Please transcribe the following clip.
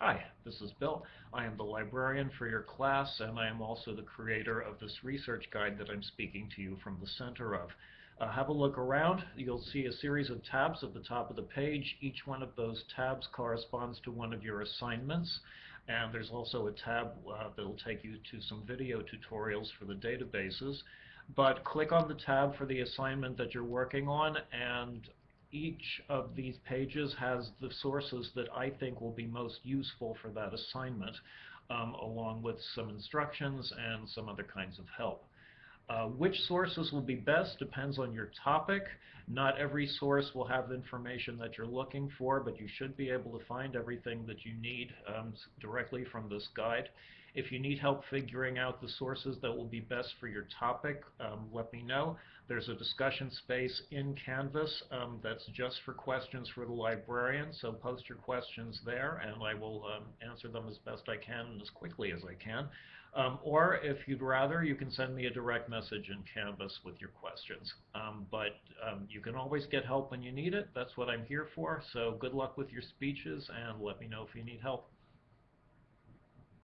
Hi, this is Bill. I am the librarian for your class, and I am also the creator of this research guide that I'm speaking to you from the center of. Uh, have a look around. You'll see a series of tabs at the top of the page. Each one of those tabs corresponds to one of your assignments. And there's also a tab uh, that will take you to some video tutorials for the databases. But click on the tab for the assignment that you're working on, and each of these pages has the sources that I think will be most useful for that assignment, um, along with some instructions and some other kinds of help. Uh, which sources will be best depends on your topic. Not every source will have information that you're looking for, but you should be able to find everything that you need um, directly from this guide. If you need help figuring out the sources that will be best for your topic, um, let me know. There's a discussion space in Canvas um, that's just for questions for the librarian, so post your questions there and I will um, answer them as best I can and as quickly as I can. Um, or if you'd rather, you can send me a direct message in Canvas with your questions. Um, but um, you can always get help when you need it. That's what I'm here for. So good luck with your speeches and let me know if you need help.